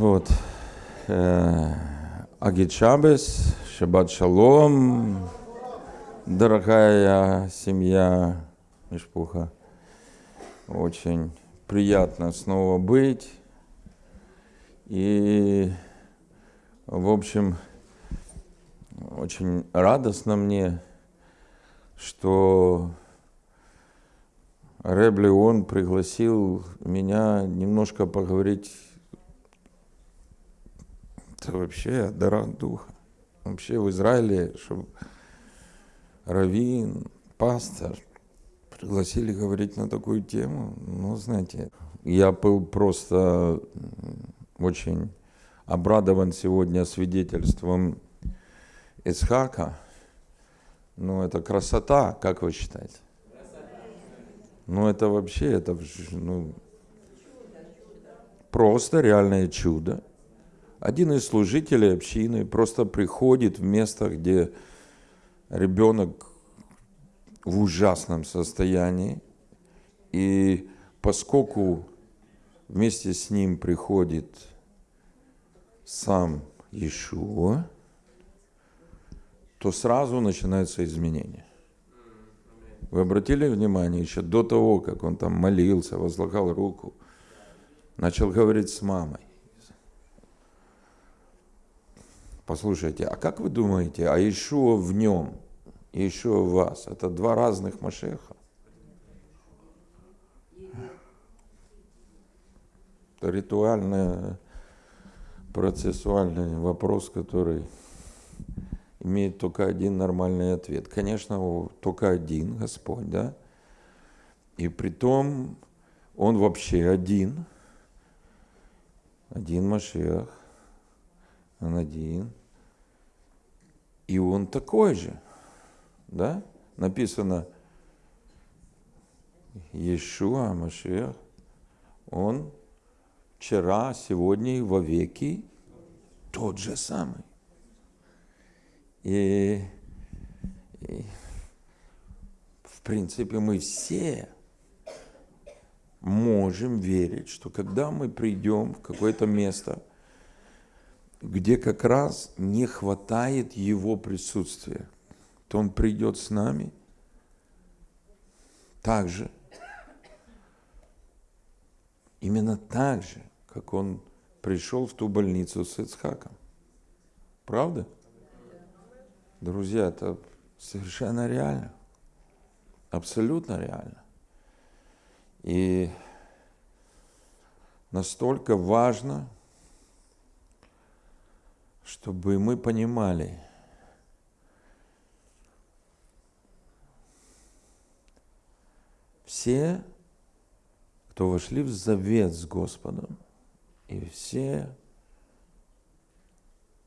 Вот. Э, Агичабес, Шаббат Шалом, дорогая семья Мишпуха. Очень приятно снова быть. И, в общем, очень радостно мне, что Рэбли он пригласил меня немножко поговорить это вообще о дарах духа. Вообще в Израиле, чтобы раввин, пастор пригласили говорить на такую тему, ну, знаете, я был просто очень обрадован сегодня свидетельством Исхака. Ну, это красота, как вы считаете? Ну, это вообще, это ну, просто реальное чудо. Один из служителей общины просто приходит в место, где ребенок в ужасном состоянии, и поскольку вместе с ним приходит сам Иешуа, то сразу начинается изменение. Вы обратили внимание, еще до того, как он там молился, возлагал руку, начал говорить с мамой. Послушайте, а как вы думаете, а Ишуа в нем и Ишуа в вас, это два разных Машеха? Это ритуальный, процессуальный вопрос, который имеет только один нормальный ответ. Конечно, только один Господь, да? И при том Он вообще один. Один Машех. Он один. И он такой же, да? Написано, Иешуа Машех, он вчера, сегодня и во веки тот же самый. И, и в принципе мы все можем верить, что когда мы придем в какое-то место – где как раз не хватает Его присутствия, то Он придет с нами так же, именно так же, как Он пришел в ту больницу с Ицхаком. Правда? Друзья, это совершенно реально. Абсолютно реально. И настолько важно – чтобы мы понимали, все, кто вошли в завет с Господом, и все,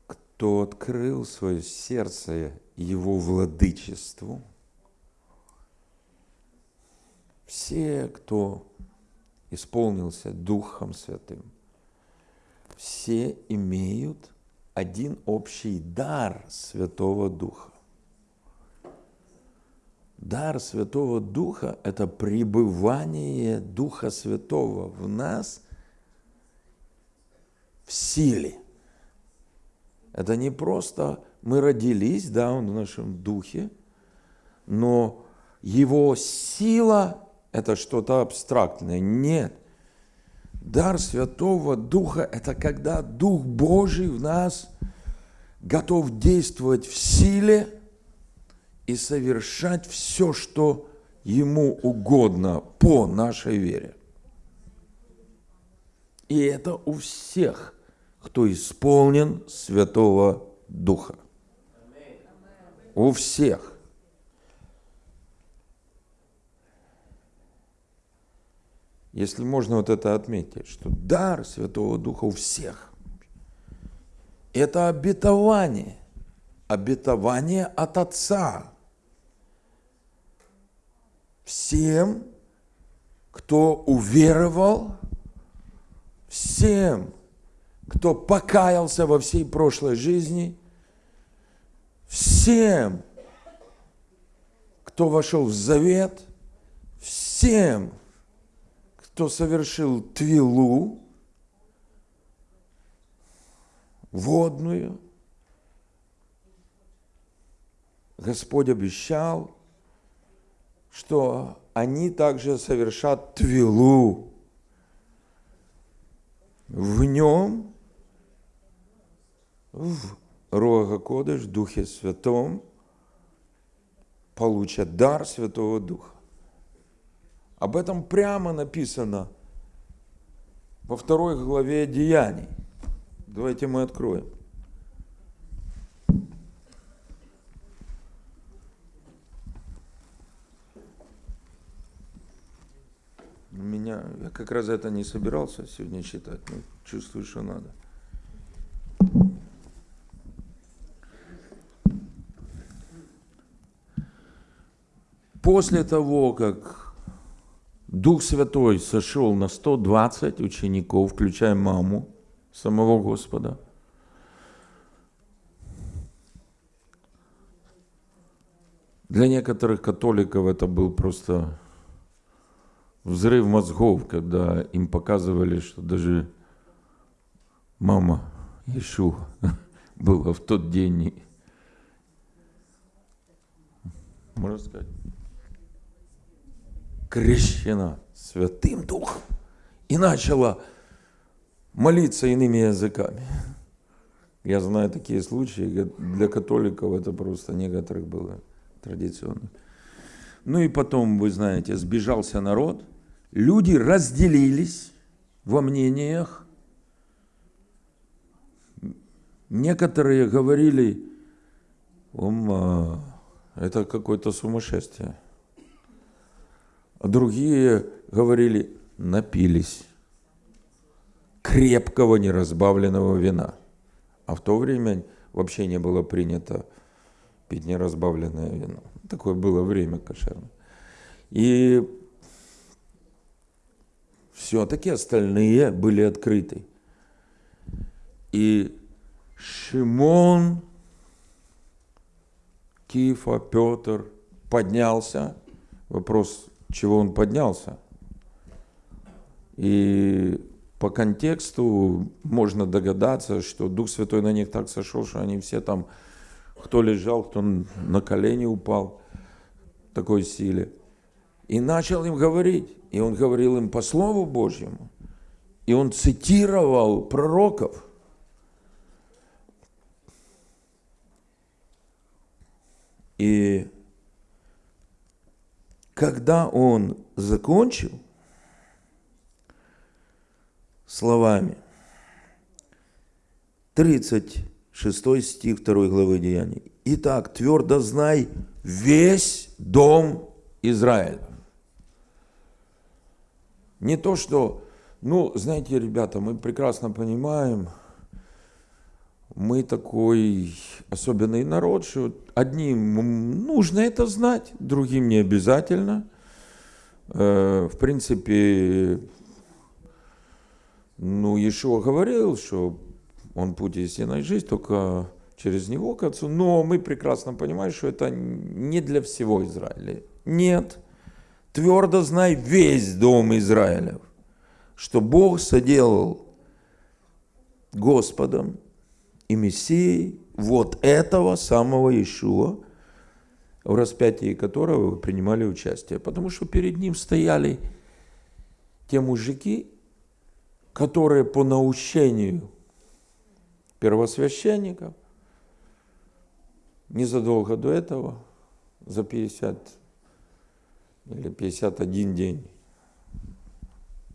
кто открыл свое сердце Его владычеству, все, кто исполнился Духом Святым, все имеют один общий дар Святого Духа. Дар Святого Духа – это пребывание Духа Святого в нас в силе. Это не просто мы родились, да, он в нашем духе, но его сила – это что-то абстрактное. Нет. Дар Святого Духа – это когда Дух Божий в нас готов действовать в силе и совершать все, что Ему угодно по нашей вере. И это у всех, кто исполнен Святого Духа. У всех. Если можно вот это отметить, что дар Святого Духа у всех – это обетование, обетование от Отца. Всем, кто уверовал, всем, кто покаялся во всей прошлой жизни, всем, кто вошел в завет, всем – кто совершил твилу, водную. Господь обещал, что они также совершат твилу. В нем, в Рога Кодыш, Духе Святом, получат дар Святого Духа. Об этом прямо написано во второй главе Деяний. Давайте мы откроем. У меня, я как раз это не собирался сегодня читать, но чувствую, что надо. После того, как Дух Святой сошел на 120 учеников, включая маму самого Господа, для некоторых католиков это был просто взрыв мозгов, когда им показывали, что даже мама Ишу была в тот день, можно сказать, крещена Святым Духом и начала молиться иными языками. Я знаю такие случаи, для католиков это просто некоторых было традиционно. Ну и потом, вы знаете, сбежался народ, люди разделились во мнениях. Некоторые говорили, это какое-то сумасшествие другие говорили, напились крепкого неразбавленного вина. А в то время вообще не было принято пить неразбавленное вино. Такое было время кошерное. И все-таки остальные были открыты. И Шимон, Кифа, Петр поднялся. Вопрос чего он поднялся. И по контексту можно догадаться, что Дух Святой на них так сошел, что они все там, кто лежал, кто на колени упал такой силе. И начал им говорить. И он говорил им по Слову Божьему. И он цитировал пророков. И когда он закончил словами, 36 стих 2 главы Деяний. Итак, твердо знай весь дом Израиля. Не то, что, ну, знаете, ребята, мы прекрасно понимаем, мы такой особенный народ, что одним нужно это знать, другим не обязательно. Э, в принципе, ну, Иешуа говорил, что он путь истинной жизни, только через него к Отцу. Но мы прекрасно понимаем, что это не для всего Израиля. Нет. Твердо знай весь дом Израилев, что Бог соделал Господом и Мессией вот этого самого Иешуа, в распятии которого вы принимали участие. Потому что перед ним стояли те мужики, которые по наущению первосвященников незадолго до этого, за 50 или 51 день,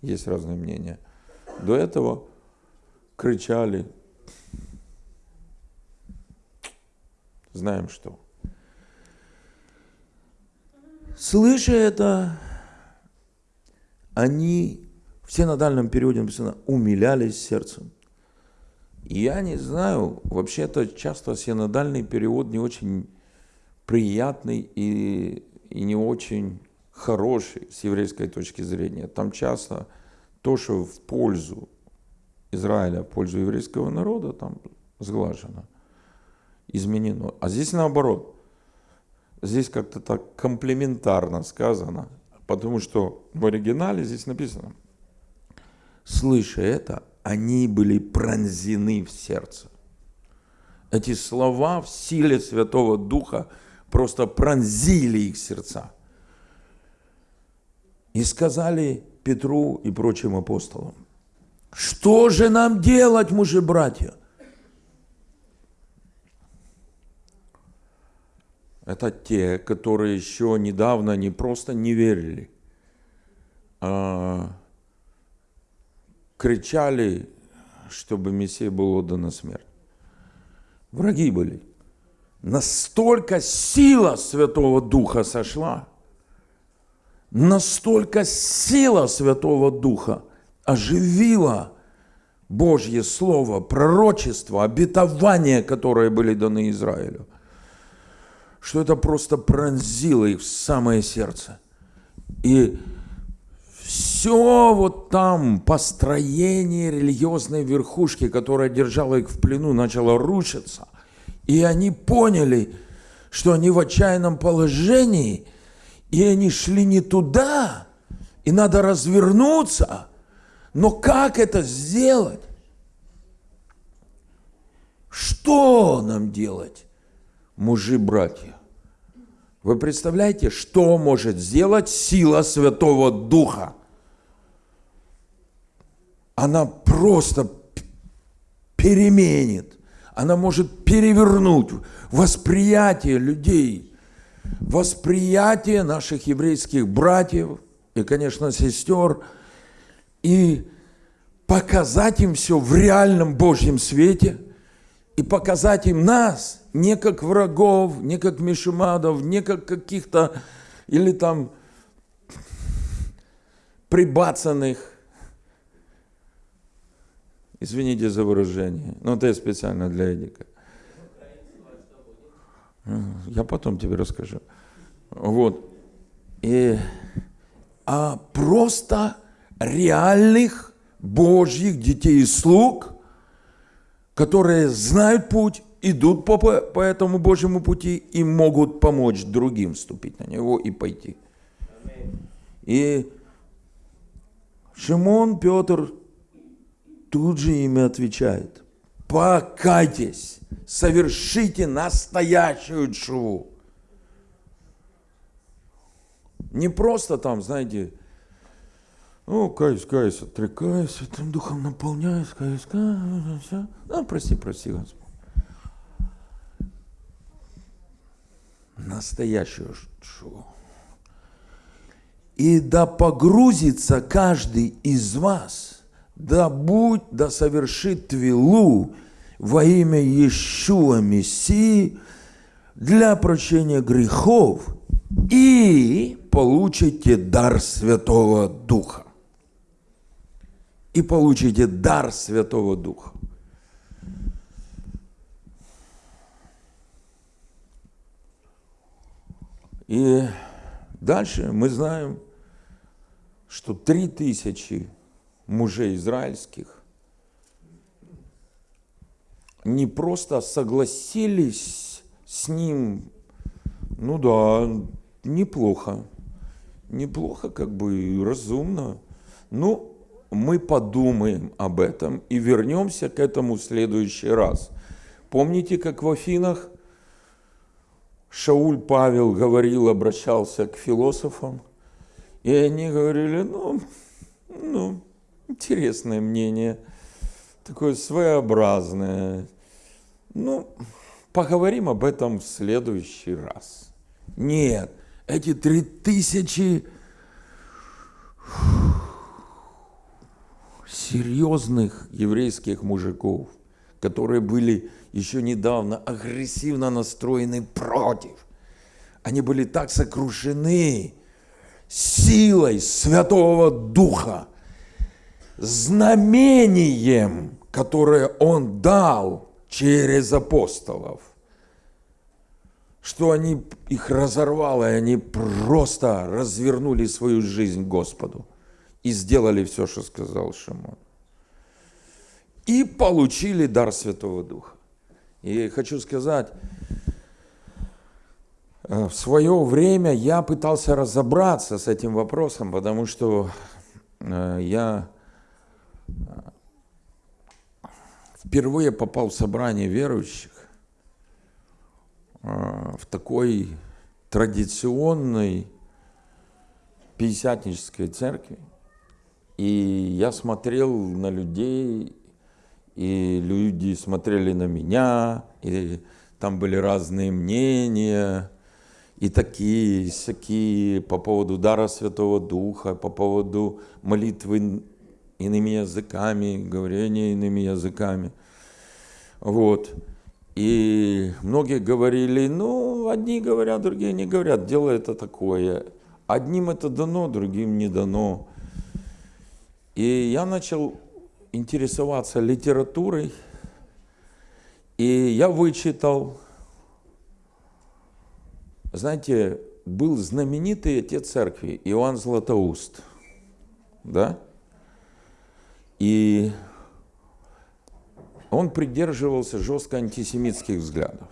есть разные мнения, до этого кричали знаем что. Слыша это, они, все на дальнем периоде написано, умилялись сердцем. я не знаю, вообще-то часто синодальный перевод не очень приятный и, и не очень хороший с еврейской точки зрения. Там часто то, что в пользу Израиля, в пользу еврейского народа, там сглажено изменено. А здесь наоборот. Здесь как-то так комплементарно сказано, потому что в оригинале здесь написано, слыша это, они были пронзены в сердце. Эти слова в силе Святого Духа просто пронзили их сердца. И сказали Петру и прочим апостолам, что же нам делать, мужи Это те, которые еще недавно не просто не верили, а кричали, чтобы Мессия был отдан на смерть. Враги были. Настолько сила Святого Духа сошла, настолько сила Святого Духа оживила Божье Слово, пророчество, обетования, которые были даны Израилю, что это просто пронзило их в самое сердце. И все вот там построение религиозной верхушки, которая держала их в плену, начало рушиться. И они поняли, что они в отчаянном положении, и они шли не туда, и надо развернуться. Но как это сделать? Что нам делать, мужи-братья? Вы представляете, что может сделать сила Святого Духа? Она просто переменит, она может перевернуть восприятие людей, восприятие наших еврейских братьев и, конечно, сестер, и показать им все в реальном Божьем свете, и показать им нас не как врагов, не как мишумадов, не как каких-то или там прибацанных. Извините за выражение, но это специально для Эдика. Я потом тебе расскажу. Вот. И, а просто реальных Божьих детей и слуг, которые знают путь, идут по, по этому Божьему пути и могут помочь другим вступить на него и пойти. И Шимон Петр тут же ими отвечает. Покайтесь, совершите настоящую чуву. Не просто там, знаете, ну, каюсь, каюсь, отрекаюсь, Святым Духом наполняюсь, каюсь, каюсь, все. Ну, прости, прости, Господь. Настоящую шоу. И да погрузится каждый из вас, да будь, да совершит твилу во имя Иешуа Мессии для прощения грехов и получите дар Святого Духа и получите дар Святого Духа. И дальше мы знаем, что три тысячи мужей израильских не просто согласились с ним, ну да, неплохо, неплохо, как бы разумно. Ну, мы подумаем об этом и вернемся к этому в следующий раз. Помните, как в Афинах Шауль Павел говорил, обращался к философам, и они говорили, ну, ну, интересное мнение, такое своеобразное. Ну, поговорим об этом в следующий раз. Нет, эти три тысячи серьезных еврейских мужиков, которые были еще недавно агрессивно настроены против. Они были так сокрушены силой Святого Духа, знамением, которое Он дал через апостолов, что они их разорвало, и они просто развернули свою жизнь Господу и сделали все, что сказал Шимон. И получили дар Святого Духа. И хочу сказать, э, в свое время я пытался разобраться с этим вопросом, потому что э, я э, впервые попал в собрание верующих в такой традиционной пятидесятнической церкви. И я смотрел на людей, и люди смотрели на меня, и там были разные мнения, и такие, и всякие по поводу дара Святого Духа, по поводу молитвы иными языками, говорения иными языками. Вот. И многие говорили, ну, одни говорят, другие не говорят, дело это такое. Одним это дано, другим не дано. И я начал интересоваться литературой, и я вычитал, знаете, был знаменитый отец церкви Иоанн Златоуст, да? И он придерживался жестко антисемитских взглядов.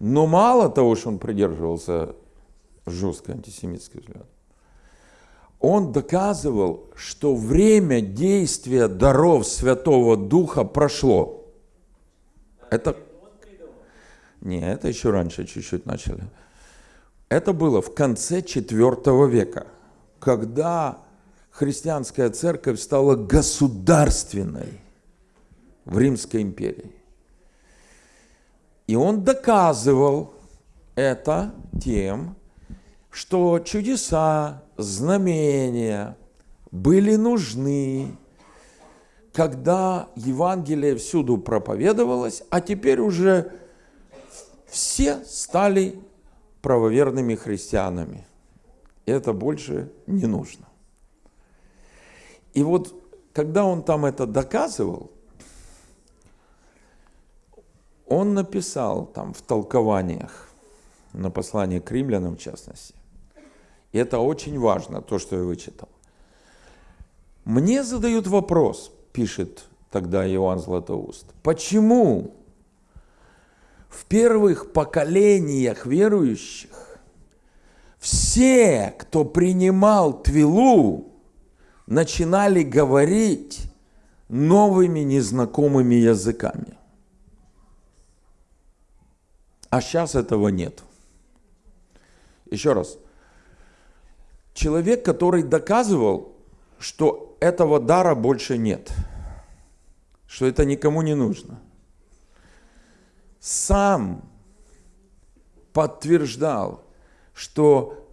Но мало того, что он придерживался жестко антисемитских взглядов, он доказывал, что время действия даров Святого Духа прошло. Это... Не, это еще раньше чуть-чуть начали. Это было в конце IV века, когда христианская церковь стала государственной в Римской империи. И он доказывал это тем, что чудеса, знамения были нужны, когда Евангелие всюду проповедовалось, а теперь уже все стали правоверными христианами. Это больше не нужно. И вот, когда он там это доказывал, он написал там в толкованиях, на послании к римлянам в частности, это очень важно, то, что я вычитал. Мне задают вопрос, пишет тогда Иоанн Златоуст, почему в первых поколениях верующих все, кто принимал Твилу, начинали говорить новыми незнакомыми языками. А сейчас этого нет. Еще раз. Человек, который доказывал, что этого дара больше нет, что это никому не нужно, сам подтверждал, что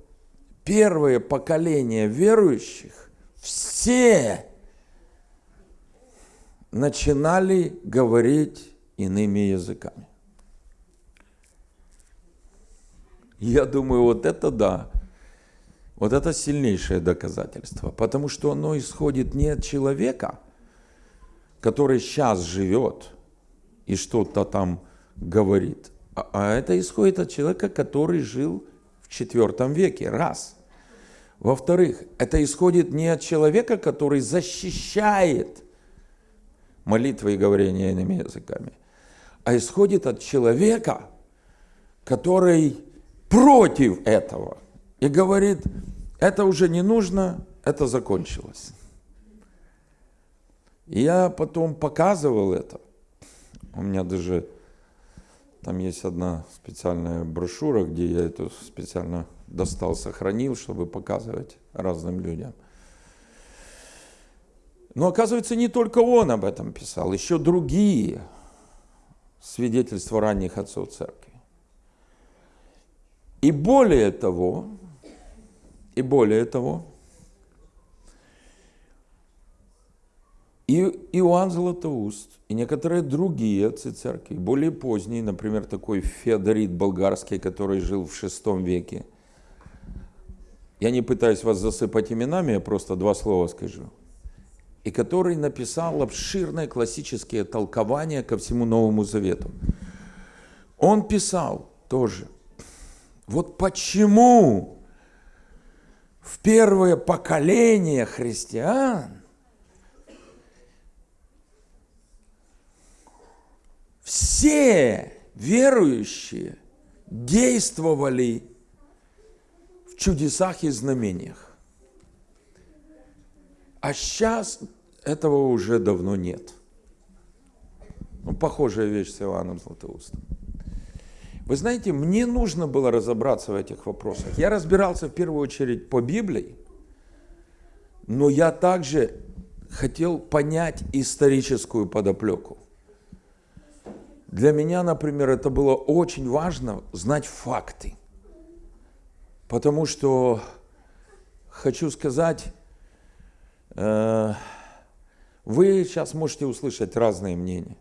первое поколение верующих все начинали говорить иными языками. Я думаю, вот это да. Вот это сильнейшее доказательство, потому что оно исходит не от человека, который сейчас живет и что-то там говорит, а, а это исходит от человека, который жил в IV веке, раз. Во-вторых, это исходит не от человека, который защищает молитвы и говорение иными языками, а исходит от человека, который против этого и говорит, это уже не нужно, это закончилось. Я потом показывал это. У меня даже там есть одна специальная брошюра, где я эту специально достал, сохранил, чтобы показывать разным людям. Но оказывается, не только он об этом писал, еще другие свидетельства ранних отцов церкви. И более того, и более того, и Иоанн Златоуст, и некоторые другие отцы церкви, более поздние, например, такой Феодорит болгарский, который жил в VI веке. Я не пытаюсь вас засыпать именами, я просто два слова скажу. И который написал обширное классические толкования ко всему Новому Завету. Он писал тоже, вот почему в первое поколение христиан все верующие действовали в чудесах и знамениях. А сейчас этого уже давно нет. Ну, похожая вещь с Иоанном Златоустом. Вы знаете, мне нужно было разобраться в этих вопросах. Я разбирался в первую очередь по Библии, но я также хотел понять историческую подоплеку. Для меня, например, это было очень важно знать факты. Потому что, хочу сказать, э, вы сейчас можете услышать разные мнения.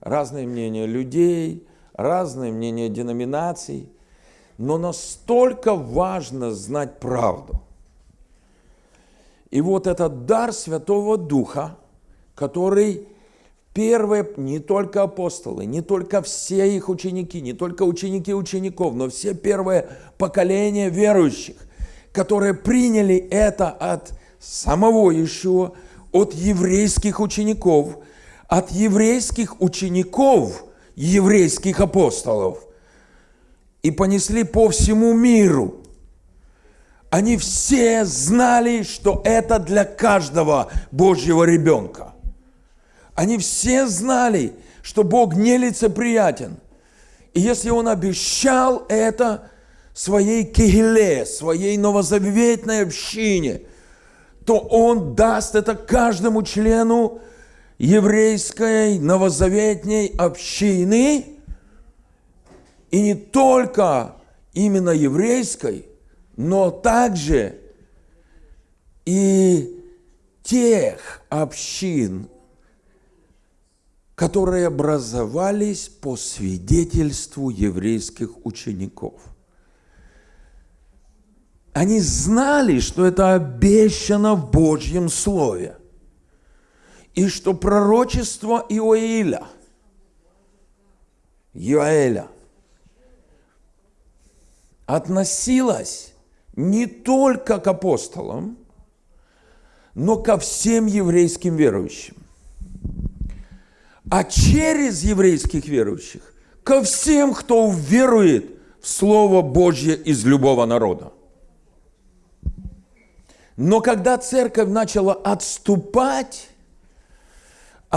Разные мнения людей, разные мнения деноминаций. Но настолько важно знать правду. И вот этот дар Святого Духа, который первые не только апостолы, не только все их ученики, не только ученики учеников, но все первые поколения верующих, которые приняли это от самого Ишуа, от еврейских учеников, от еврейских учеников, еврейских апостолов, и понесли по всему миру. Они все знали, что это для каждого Божьего ребенка. Они все знали, что Бог нелицеприятен. И если Он обещал это своей кегеле, своей новозаветной общине, то Он даст это каждому члену еврейской новозаветней общины, и не только именно еврейской, но также и тех общин, которые образовались по свидетельству еврейских учеников. Они знали, что это обещано в Божьем Слове, и что пророчество Иоиля, Иоэля, относилось не только к апостолам, но ко всем еврейским верующим а через еврейских верующих ко всем, кто верует в Слово Божье из любого народа. Но когда церковь начала отступать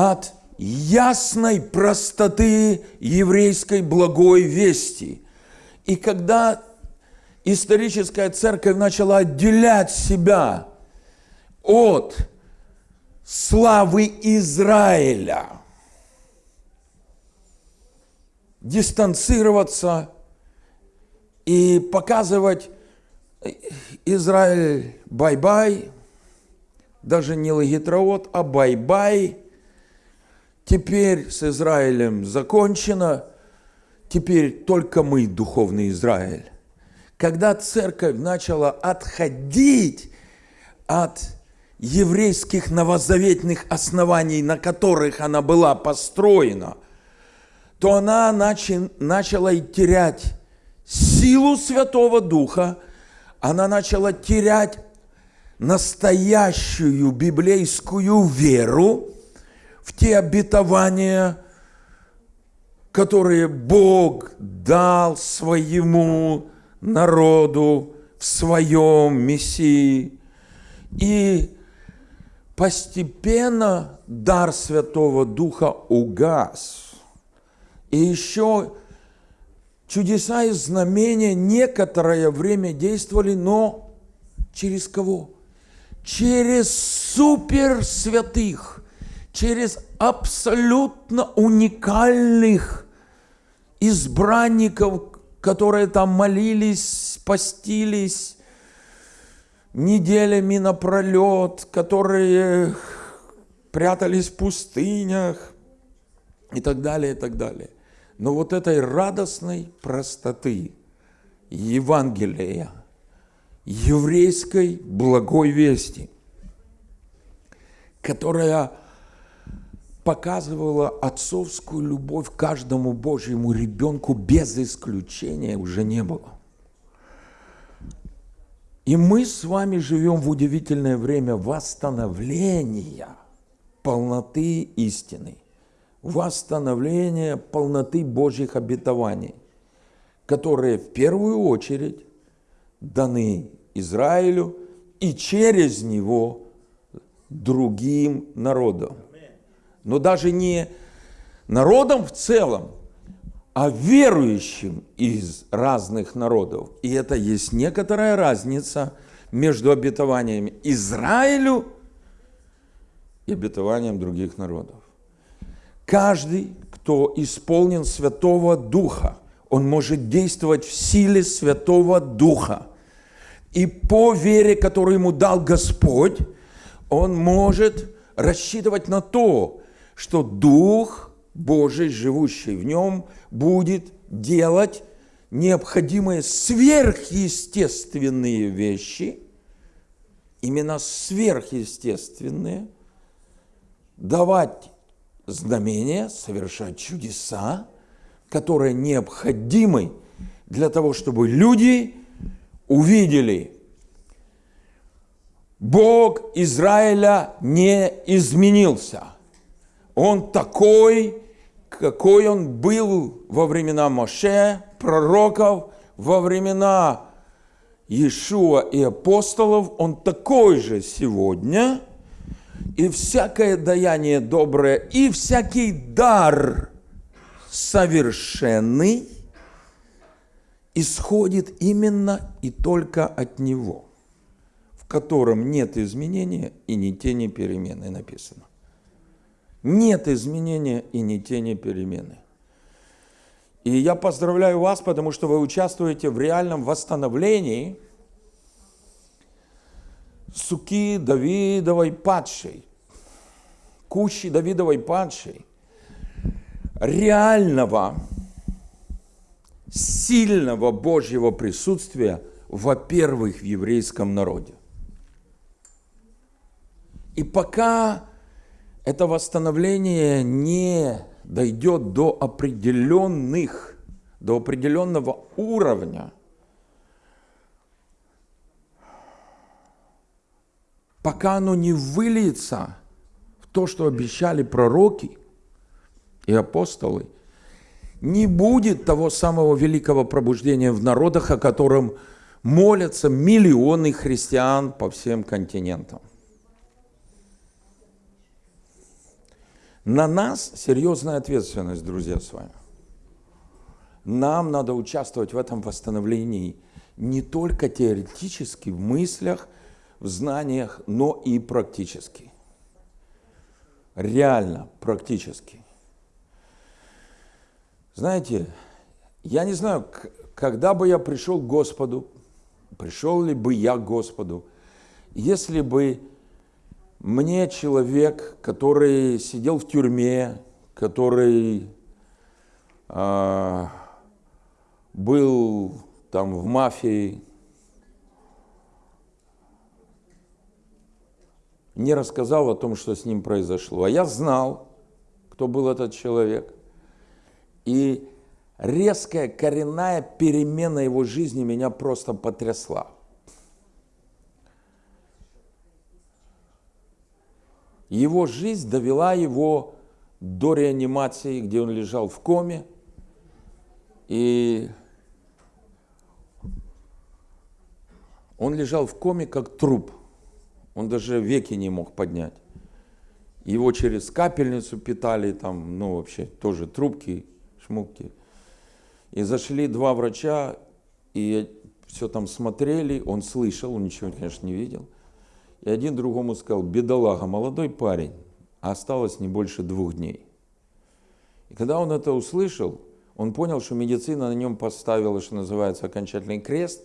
от ясной простоты еврейской благой вести, и когда историческая церковь начала отделять себя от славы Израиля – дистанцироваться и показывать Израиль bye-bye, даже не להתראות, а bye-bye. Теперь с Израилем закончено, теперь только мы духовный Израиль. Когда церковь начала отходить от еврейских новозаветных оснований, на которых она была построена – то она начи, начала терять силу Святого Духа, она начала терять настоящую библейскую веру в те обетования, которые Бог дал своему народу в своем Мессии. И постепенно дар Святого Духа угас – и еще чудеса и знамения некоторое время действовали, но через кого? Через суперсвятых, через абсолютно уникальных избранников, которые там молились, постились неделями напролет, которые прятались в пустынях и так далее, и так далее. Но вот этой радостной простоты Евангелия, еврейской благой вести, которая показывала отцовскую любовь каждому Божьему ребенку без исключения, уже не было. И мы с вами живем в удивительное время восстановления полноты истины – восстановление полноты Божьих обетований, которые в первую очередь даны Израилю и через него другим народам. Но даже не народам в целом, а верующим из разных народов. И это есть некоторая разница между обетованиями Израилю и обетованием других народов. Каждый, кто исполнен Святого Духа, он может действовать в силе Святого Духа. И по вере, которую ему дал Господь, он может рассчитывать на то, что Дух Божий, живущий в нем, будет делать необходимые сверхъестественные вещи, именно сверхъестественные, давать знамения, совершать чудеса, которые необходимы для того, чтобы люди увидели, Бог Израиля не изменился. Он такой, какой он был во времена Моше, пророков, во времена Иешуа и апостолов, он такой же сегодня, и всякое даяние доброе, и всякий дар совершенный исходит именно и только от Него, в котором нет изменения и ни тени перемены написано. Нет изменения и ни тени перемены. И я поздравляю вас, потому что вы участвуете в реальном восстановлении суки Давидовой падшей, кущи Давидовой падшей, реального, сильного Божьего присутствия, во-первых, в еврейском народе. И пока это восстановление не дойдет до определенных, до определенного уровня, пока оно не выльется в то, что обещали пророки и апостолы, не будет того самого великого пробуждения в народах, о котором молятся миллионы христиан по всем континентам. На нас серьезная ответственность, друзья, с вами. Нам надо участвовать в этом восстановлении не только теоретически, в мыслях, в знаниях, но и практически. Реально, практически. Знаете, я не знаю, когда бы я пришел к Господу, пришел ли бы я к Господу, если бы мне человек, который сидел в тюрьме, который э, был там в мафии, не рассказал о том, что с ним произошло. А я знал, кто был этот человек. И резкая коренная перемена его жизни меня просто потрясла. Его жизнь довела его до реанимации, где он лежал в коме. И он лежал в коме как труп. Он даже веки не мог поднять. Его через капельницу питали, там, ну, вообще, тоже трубки, шмуки. И зашли два врача, и все там смотрели, он слышал, он ничего, конечно, не видел – и один другому сказал, бедолага, молодой парень, осталось не больше двух дней. И когда он это услышал, он понял, что медицина на нем поставила, что называется, окончательный крест,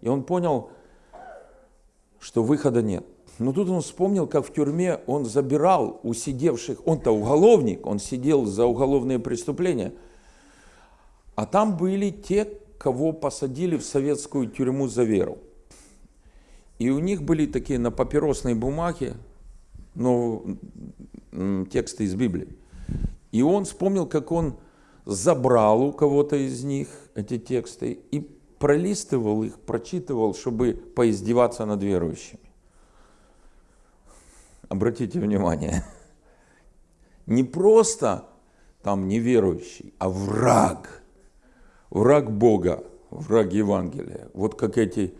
и он понял, что выхода нет. Но тут он вспомнил, как в тюрьме он забирал у сидевших, он-то уголовник, он сидел за уголовные преступления, а там были те, кого посадили в советскую тюрьму за веру. И у них были такие на папиросной бумаге, ну, тексты из Библии. И он вспомнил, как он забрал у кого-то из них эти тексты и пролистывал их, прочитывал, чтобы поиздеваться над верующими. Обратите внимание, не просто там неверующий, а враг, враг Бога, враг Евангелия. Вот как эти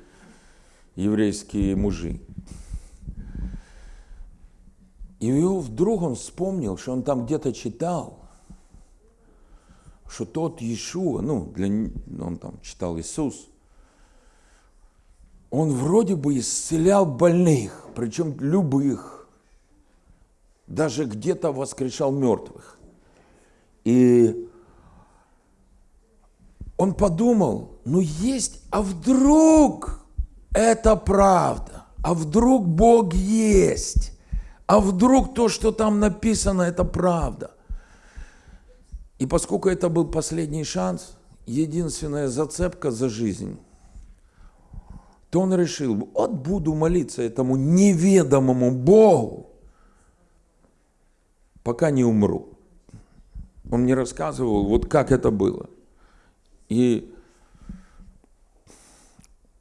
еврейские мужи. И вдруг он вспомнил, что он там где-то читал, что тот Иешуа, ну, для, он там читал Иисус, он вроде бы исцелял больных, причем любых, даже где-то воскрешал мертвых. И он подумал, ну есть, а вдруг это правда, а вдруг Бог есть, а вдруг то, что там написано, это правда. И поскольку это был последний шанс, единственная зацепка за жизнь, то он решил, вот буду молиться этому неведомому Богу, пока не умру. Он мне рассказывал, вот как это было. И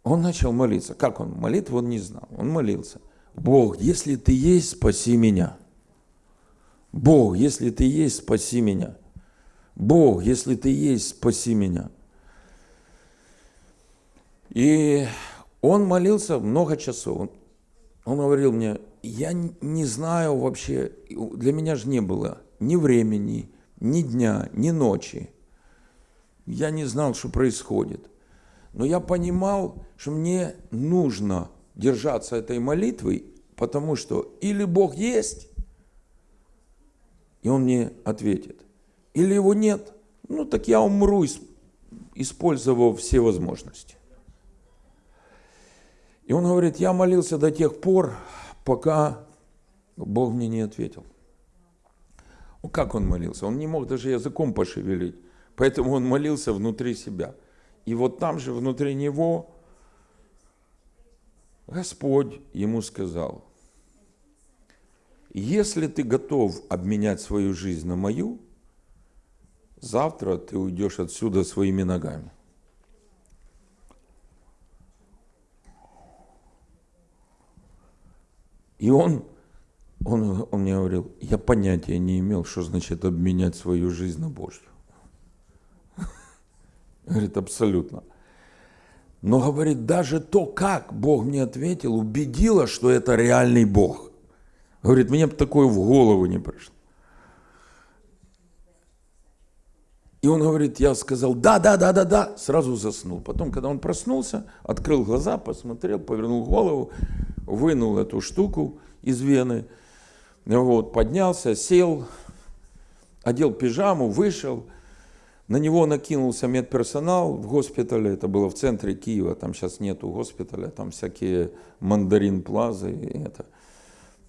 он начал молиться. Как он? Молитву он не знал. Он молился. Бог, если ты есть, спаси меня. Бог, если ты есть, спаси меня. Бог, если ты есть, спаси меня. И он молился много часов. Он говорил мне, я не знаю вообще, для меня же не было ни времени, ни дня, ни ночи. Я не знал, что происходит. Но я понимал, что мне нужно держаться этой молитвы, потому что или Бог есть, и Он мне ответит, или Его нет, ну так я умру, использовав все возможности. И он говорит, я молился до тех пор, пока Бог мне не ответил. Ну, как он молился? Он не мог даже языком пошевелить. Поэтому он молился внутри себя. И вот там же, внутри него, Господь ему сказал, если ты готов обменять свою жизнь на мою, завтра ты уйдешь отсюда своими ногами. И он, он, он мне говорил, я понятия не имел, что значит обменять свою жизнь на Божью. Говорит, абсолютно. Но, говорит, даже то, как Бог мне ответил, убедило, что это реальный Бог. Говорит, мне бы такое в голову не пришло. И он говорит, я сказал, да, да, да, да, да, сразу заснул. Потом, когда он проснулся, открыл глаза, посмотрел, повернул голову, вынул эту штуку из вены, вот, поднялся, сел, одел пижаму, вышел, на него накинулся медперсонал в госпитале, это было в центре Киева, там сейчас нету госпиталя, там всякие мандарин плазы и это,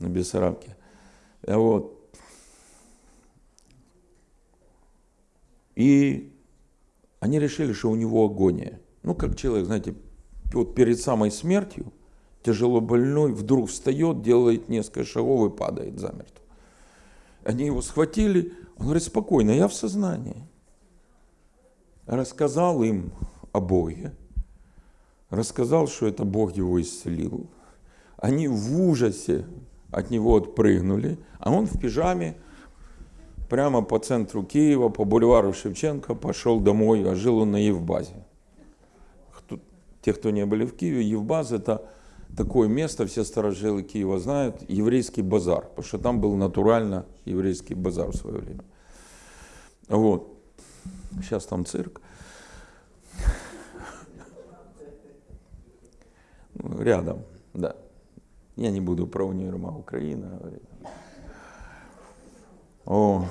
на Бессарабке. Вот. И они решили, что у него агония. Ну, как человек, знаете, вот перед самой смертью, тяжело больной, вдруг встает, делает несколько шагов и падает замертво. Они его схватили, он говорит, спокойно, я в сознании рассказал им о Боге, рассказал, что это Бог его исцелил. Они в ужасе от него отпрыгнули, а он в пижаме прямо по центру Киева, по бульвару Шевченко пошел домой, а жил он на Евбазе. Те, кто не были в Киеве, Евбаз – это такое место, все старожилы Киева знают, еврейский базар, потому что там был натурально еврейский базар в свое время. Вот. Сейчас там цирк. Ну, рядом, да. Я не буду про универмаг Украина. О.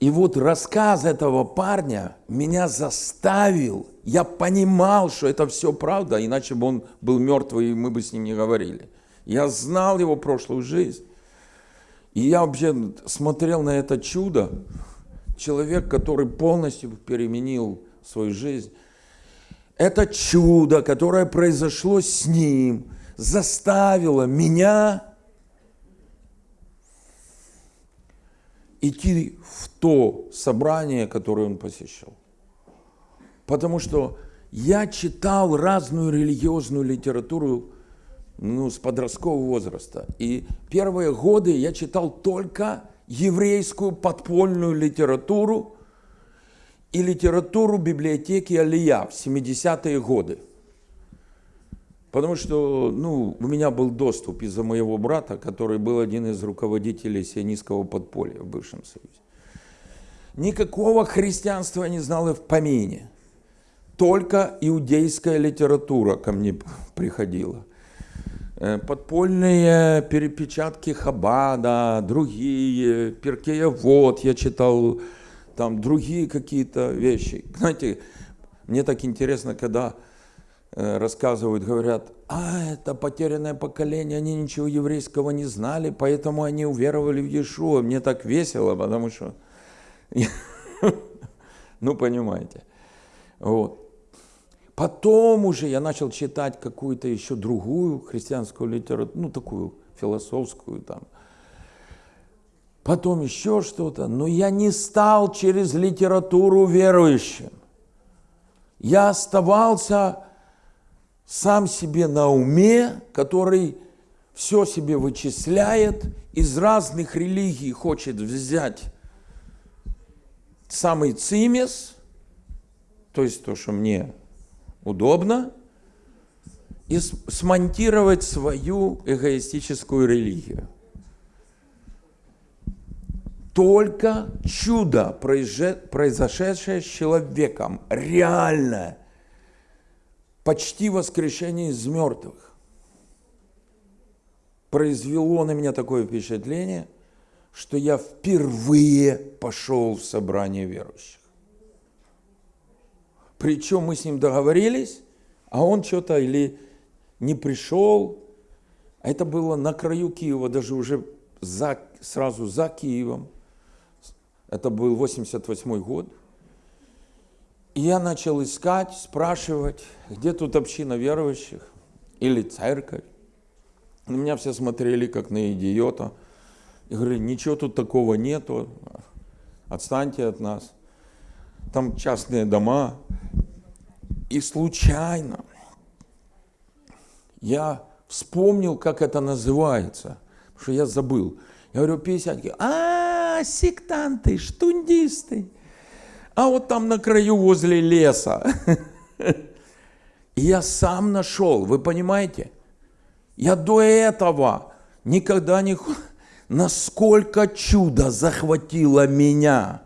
И вот рассказ этого парня меня заставил, я понимал, что это все правда, иначе бы он был мертвый, и мы бы с ним не говорили. Я знал его прошлую жизнь. И я вообще смотрел на это чудо, человек, который полностью переменил свою жизнь. Это чудо, которое произошло с ним, заставило меня идти в то собрание, которое он посещал. Потому что я читал разную религиозную литературу ну, с подросткового возраста. И первые годы я читал только еврейскую подпольную литературу и литературу библиотеки Алия в 70-е годы. Потому что ну, у меня был доступ из-за моего брата, который был один из руководителей сионистского подполья в бывшем Союзе. никакого христианства я не знал и в помине. Только иудейская литература ко мне приходила. Э, подпольные перепечатки Хабада, другие, Перкея Вот я читал, там другие какие-то вещи. Знаете, мне так интересно, когда э, рассказывают, говорят, а это потерянное поколение, они ничего еврейского не знали, поэтому они уверовали в Иешуа. Мне так весело, потому что, ну понимаете. Вот. Потом уже я начал читать какую-то еще другую христианскую литературу, ну такую философскую там. Потом еще что-то, но я не стал через литературу верующим. Я оставался сам себе на уме, который все себе вычисляет, из разных религий хочет взять самый цимес, то есть то, что мне удобно, и смонтировать свою эгоистическую религию. Только чудо, произошедшее с человеком, реальное, почти воскрешение из мертвых, произвело на меня такое впечатление, что я впервые пошел в собрание верующих. Причем мы с ним договорились, а он что-то или не пришел, это было на краю Киева, даже уже за, сразу за Киевом. Это был 88 год. И я начал искать, спрашивать, где тут община верующих или церковь. На меня все смотрели как на идиота. И говорили, ничего тут такого нету, отстаньте от нас. Там частные дома. И случайно я вспомнил, как это называется, потому что я забыл. Я говорю, 50 а, сектанты, штундисты а вот там на краю возле леса. я сам нашел, вы понимаете? Я до этого никогда не... Насколько чудо захватило меня.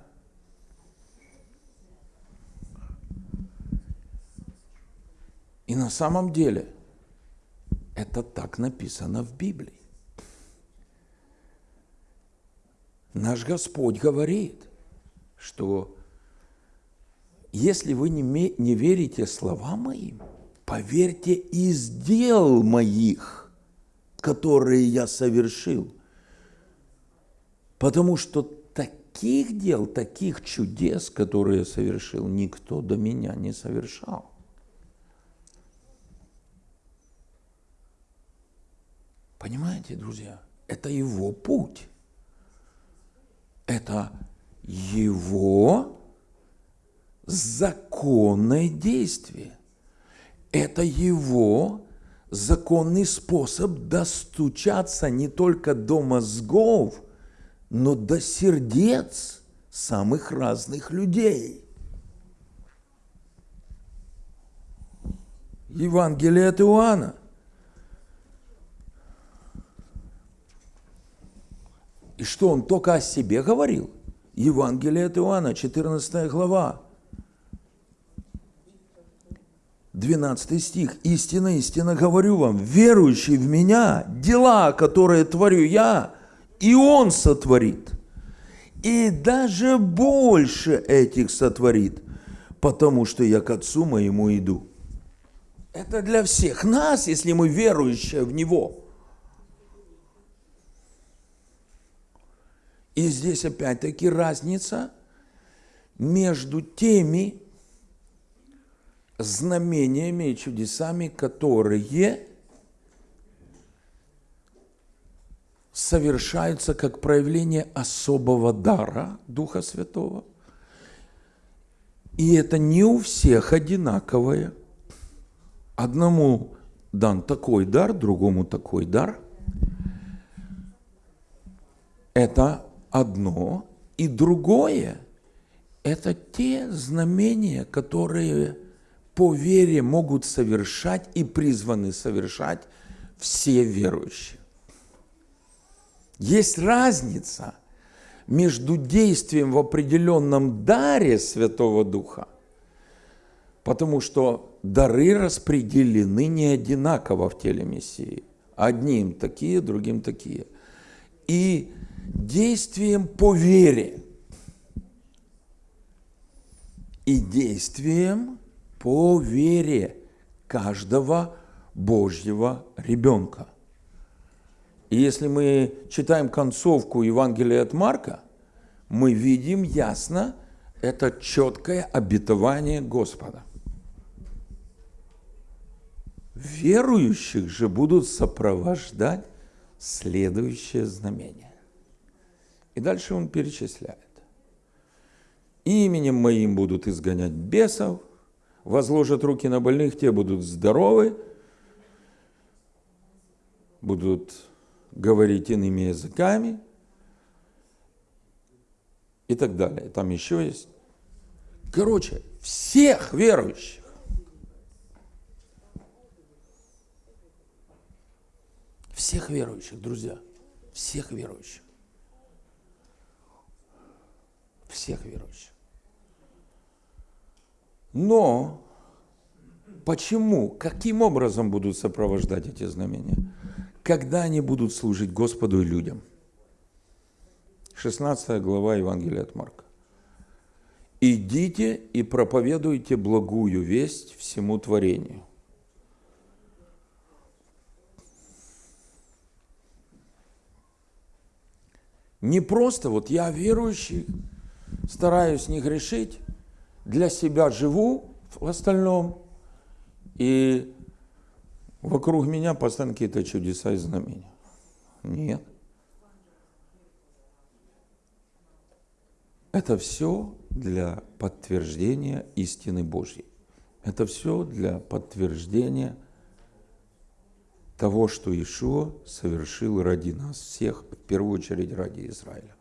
На самом деле это так написано в Библии. Наш Господь говорит, что если вы не, не верите словам моим, поверьте из дел моих, которые я совершил. Потому что таких дел, таких чудес, которые я совершил, никто до меня не совершал. Понимаете, друзья, это его путь. Это его законное действие. Это его законный способ достучаться не только до мозгов, но до сердец самых разных людей. Евангелие от Иоанна. И что он только о себе говорил? Евангелие от Иоанна, 14 глава. 12 стих. «Истинно, истинно говорю вам, верующий в Меня, дела, которые творю Я, и Он сотворит, и даже больше этих сотворит, потому что я к Отцу моему иду». Это для всех нас, если мы верующие в Него. И здесь опять-таки разница между теми, знамениями и чудесами, которые совершаются как проявление особого дара Духа Святого. И это не у всех одинаковое. Одному дан такой дар, другому такой дар. Это одно. И другое – это те знамения, которые по вере могут совершать и призваны совершать все верующие. Есть разница между действием в определенном даре Святого Духа, потому что дары распределены не одинаково в теле Мессии. Одним такие, другим такие. И действием по вере. И действием по вере каждого Божьего ребенка. И если мы читаем концовку Евангелия от Марка, мы видим ясно это четкое обетование Господа. Верующих же будут сопровождать следующее знамение. И дальше он перечисляет. Именем моим будут изгонять бесов, возложат руки на больных, те будут здоровы, будут говорить иными языками и так далее. Там еще есть. Короче, всех верующих. Всех верующих, друзья. Всех верующих. Всех верующих. Но почему, каким образом будут сопровождать эти знамения? когда они будут служить Господу и людям. 16 глава Евангелия от Марка. «Идите и проповедуйте благую весть всему творению». Не просто вот я верующий, стараюсь не грешить, для себя живу в остальном, и Вокруг меня постоянно какие-то чудеса и знамения. Нет. Это все для подтверждения истины Божьей. Это все для подтверждения того, что Ишуа совершил ради нас всех, в первую очередь ради Израиля.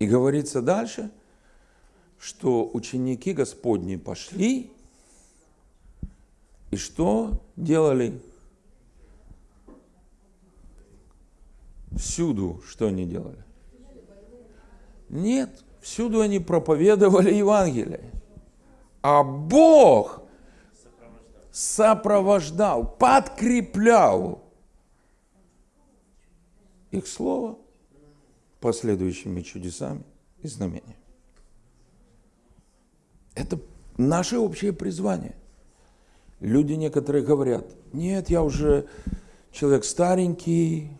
И говорится дальше, что ученики Господни пошли и что делали? Всюду что они делали? Нет, всюду они проповедовали Евангелие. А Бог сопровождал, подкреплял их слово последующими чудесами и знамениями. Это наше общее призвание. Люди некоторые говорят, нет, я уже человек старенький,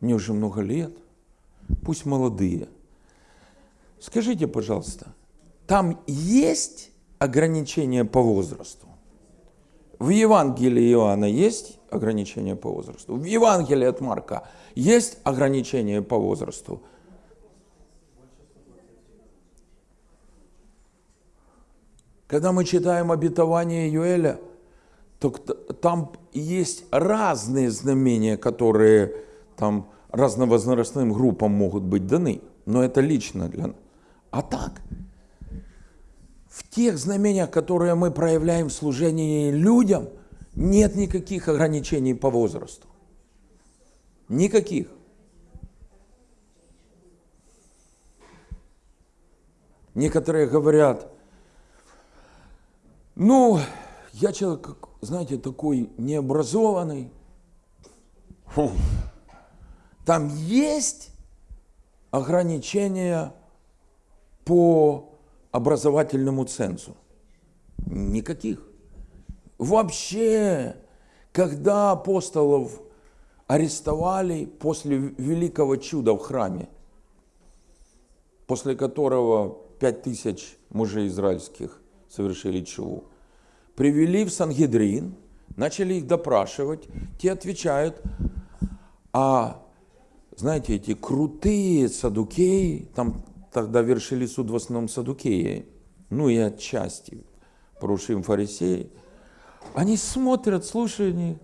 мне уже много лет, пусть молодые. Скажите, пожалуйста, там есть ограничения по возрасту? В Евангелии Иоанна есть ограничения по возрасту? В Евангелии от Марка есть ограничения по возрасту? Когда мы читаем обетование Юэля, то там есть разные знамения, которые там разновозрастным группам могут быть даны, но это лично для нас. А так, в тех знамениях, которые мы проявляем в служении людям, нет никаких ограничений по возрасту. Никаких. Некоторые говорят, ну, я человек, знаете, такой необразованный. Фу. Там есть ограничения по образовательному цензу? Никаких. Вообще, когда апостолов арестовали после великого чуда в храме, после которого пять тысяч мужей израильских совершили чуву. Привели в Сангедрин, начали их допрашивать, те отвечают, а знаете, эти крутые садукеи, там тогда вершили суд в основном садукеи, ну и отчасти порушим фарисеи, они смотрят, слушают них,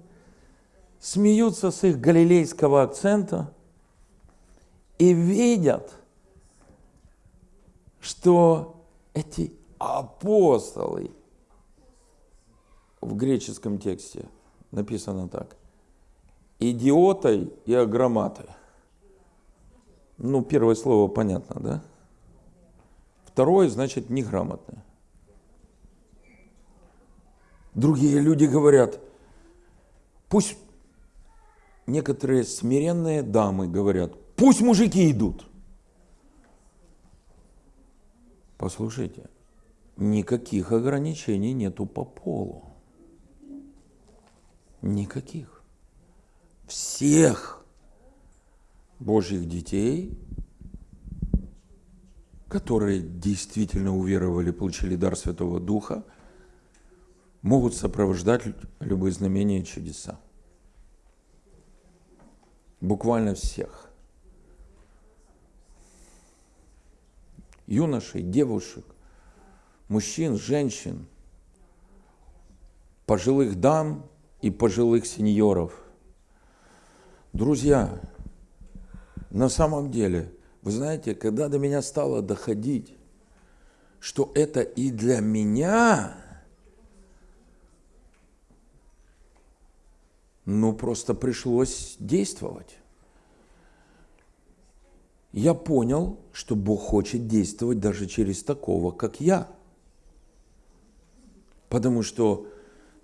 смеются с их галилейского акцента и видят, что эти апостолы. В греческом тексте написано так. идиотой и агроматой. Ну, первое слово понятно, да? Второе, значит, неграмотный. Другие люди говорят, пусть некоторые смиренные дамы говорят, пусть мужики идут. Послушайте, никаких ограничений нету по полу. Никаких. Всех Божьих детей, которые действительно уверовали, получили дар Святого Духа, могут сопровождать любые знамения и чудеса. Буквально всех. Юношей, девушек, мужчин, женщин, пожилых дам и пожилых сеньоров. Друзья, на самом деле, вы знаете, когда до меня стало доходить, что это и для меня, ну просто пришлось действовать. Я понял, что Бог хочет действовать даже через такого, как я. Потому что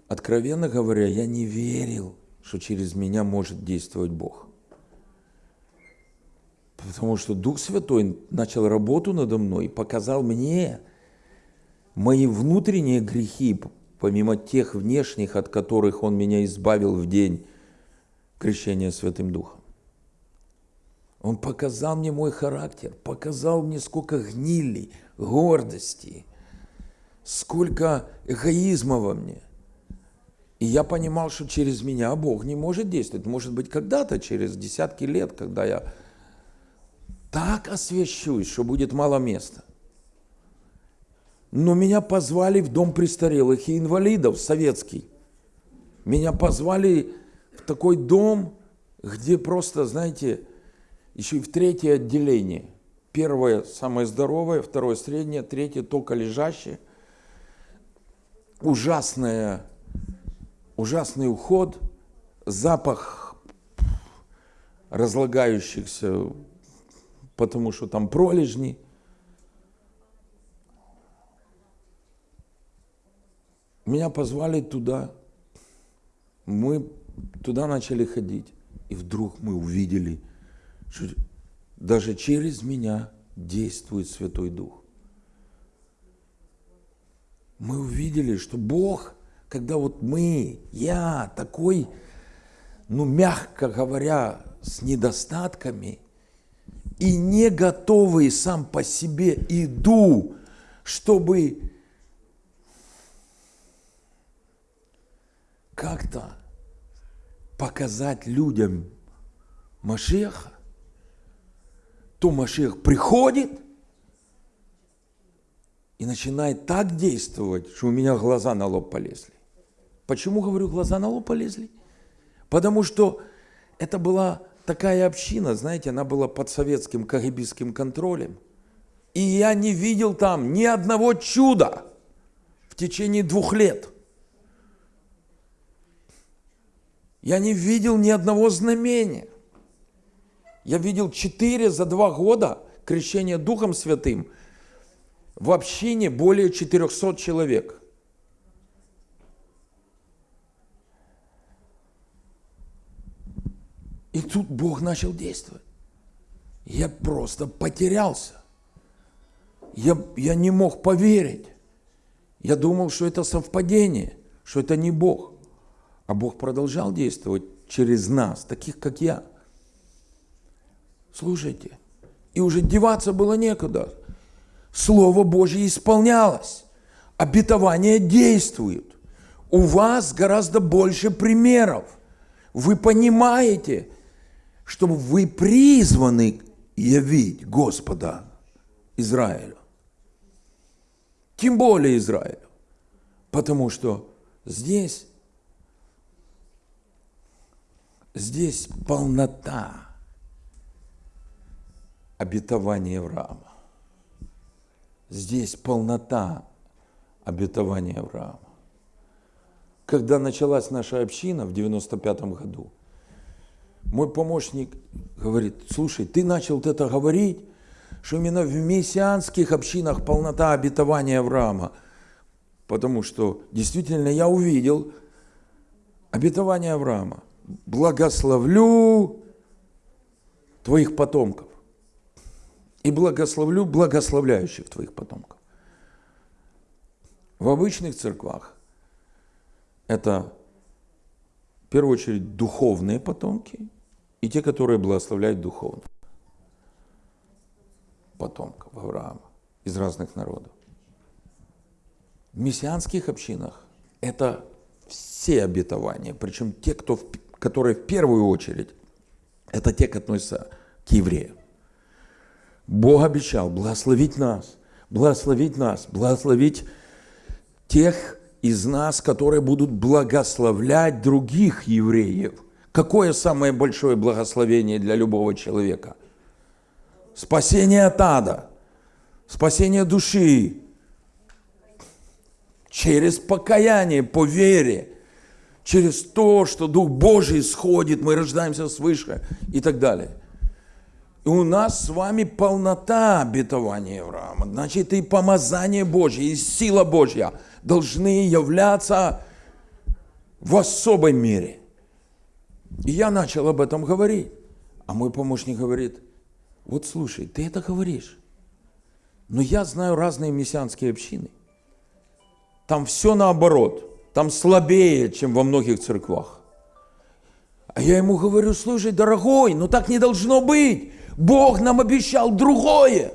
откровенно говоря, я не верил, что через меня может действовать Бог. Потому что Дух Святой начал работу надо мной и показал мне мои внутренние грехи, помимо тех внешних, от которых Он меня избавил в день крещения Святым Духом. Он показал мне мой характер, показал мне, сколько гнили, гордости, сколько эгоизма во мне – и я понимал, что через меня Бог не может действовать. Может быть, когда-то, через десятки лет, когда я так освящусь, что будет мало места. Но меня позвали в дом престарелых и инвалидов, советский. Меня позвали в такой дом, где просто, знаете, еще и в третье отделение. Первое самое здоровое, второе среднее, третье только лежащее. Ужасная ужасный уход, запах разлагающихся, потому что там пролежни. Меня позвали туда, мы туда начали ходить, и вдруг мы увидели, что даже через меня действует Святой Дух. Мы увидели, что Бог – когда вот мы, я такой, ну, мягко говоря, с недостатками, и не готовый сам по себе иду, чтобы как-то показать людям Машеха, то Машех приходит и начинает так действовать, что у меня глаза на лоб полезли. Почему, говорю, глаза на лоб полезли? Потому что это была такая община, знаете, она была под советским кагибистским контролем. И я не видел там ни одного чуда в течение двух лет. Я не видел ни одного знамения. Я видел четыре за два года крещения Духом Святым в общине более 400 человек. И тут Бог начал действовать. Я просто потерялся. Я, я не мог поверить. Я думал, что это совпадение, что это не Бог. А Бог продолжал действовать через нас, таких как я. Слушайте, и уже деваться было некуда. Слово Божье исполнялось. Обетование действует. У вас гораздо больше примеров. Вы понимаете, чтобы вы призваны явить Господа Израилю. Тем более Израилю. Потому что здесь, здесь полнота обетования Авраама. Здесь полнота обетования Авраама. Когда началась наша община в 95 году – Мой помощник говорит, слушай, ты начал вот это говорить, что именно в мессианских общинах полнота обетования Авраама. Потому что действительно я увидел обетование Авраама. Благословлю твоих потомков и благословлю благословляющих твоих потомков. В обычных церквах это в первую очередь духовные потомки и те, которые благословляют духовно потомков Авраама из разных народов. В мессианских общинах это все обетования, причем те, кто, которые в первую очередь, это те, которые относятся к евреям. Бог обещал благословить нас, благословить нас, благословить тех из нас, которые будут благословлять других евреев. Какое самое большое благословение для любого человека? Спасение от ада, спасение души, через покаяние, по вере, через то, что Дух Божий сходит, мы рождаемся свыше и так далее. И у нас с вами полнота обетования Авраама. Значит, и помазание Божье, и сила Божья должны являться в особой мере. И я начал об этом говорить. А мой помощник говорит, вот слушай, ты это говоришь, но я знаю разные мессианские общины. Там все наоборот, там слабее, чем во многих церквах. А я ему говорю, слушай, дорогой, ну так не должно быть. Бог нам обещал другое.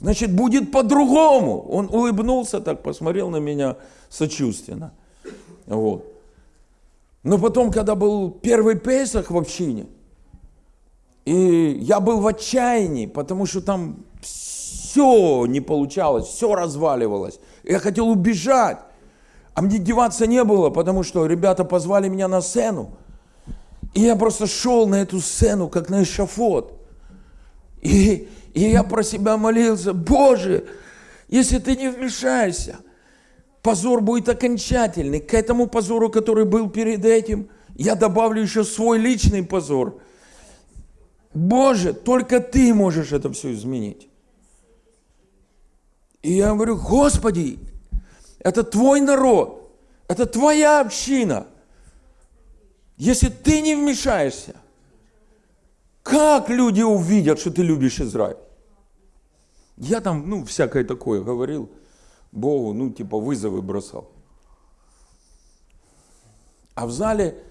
Значит, будет по-другому. Он улыбнулся так, посмотрел на меня сочувственно. Вот. Но потом, когда был первый Песах в общине, и я был в отчаянии, потому что там все не получалось, все разваливалось. Я хотел убежать, а мне деваться не было, потому что ребята позвали меня на сцену. И я просто шел на эту сцену, как на эшафот. И, и я про себя молился, Боже, если ты не вмешаешься, позор будет окончательный. К этому позору, который был перед этим, я добавлю еще свой личный позор. Боже, только ты можешь это все изменить. И я говорю, Господи, это твой народ, это твоя община. Если ты не вмешаешься, как люди увидят, что ты любишь Израиль? Я там, ну, всякое такое говорил Богу, ну, типа вызовы бросал. А в зале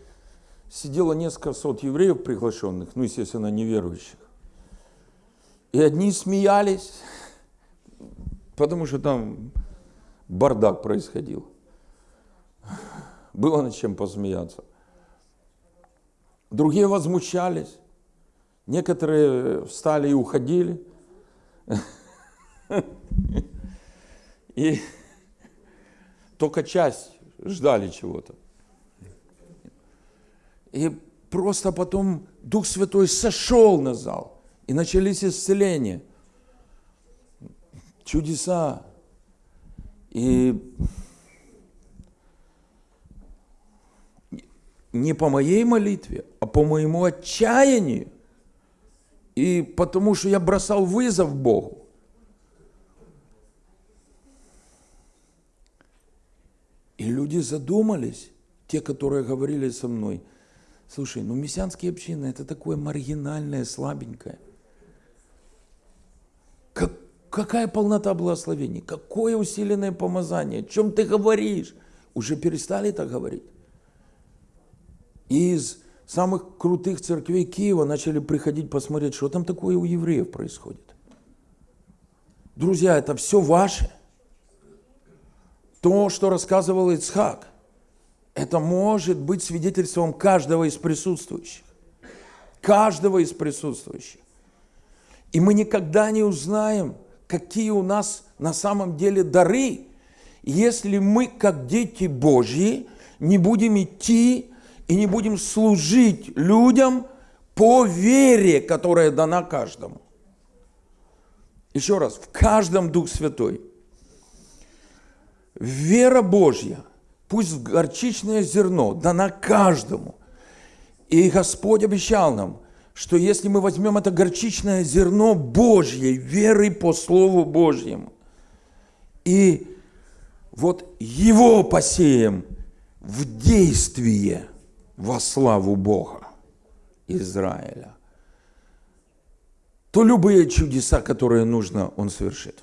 сидело несколько сот евреев приглашенных, ну, естественно, неверующих. И одни смеялись, потому что там бардак происходил. Было над чем посмеяться. Другие возмущались. Некоторые встали и уходили. И только часть ждали чего-то. И просто потом Дух Святой сошел на зал. И начались исцеления. Чудеса. И не по моей молитве, а по моему отчаянию и потому что я бросал вызов Богу. И люди задумались, те, которые говорили со мной, слушай, ну мессианские общины это такое маргинальное, слабенькое. Как, какая полнота благословений, какое усиленное помазание, о чем ты говоришь? Уже перестали так говорить. Из самых крутых церквей Киева начали приходить посмотреть, что там такое у евреев происходит. Друзья, это все ваше. То, что рассказывал Ицхак, это может быть свидетельством каждого из присутствующих. Каждого из присутствующих. И мы никогда не узнаем, какие у нас на самом деле дары, если мы, как дети Божьи, не будем идти и не будем служить людям по вере, которая дана каждому. Еще раз, в каждом Дух Святой. Вера Божья, пусть горчичное зерно, дана каждому. И Господь обещал нам, что если мы возьмем это горчичное зерно Божьей веры по Слову Божьему, и вот его посеем в действие во славу Бога Израиля, то любые чудеса, которые нужно, Он совершит.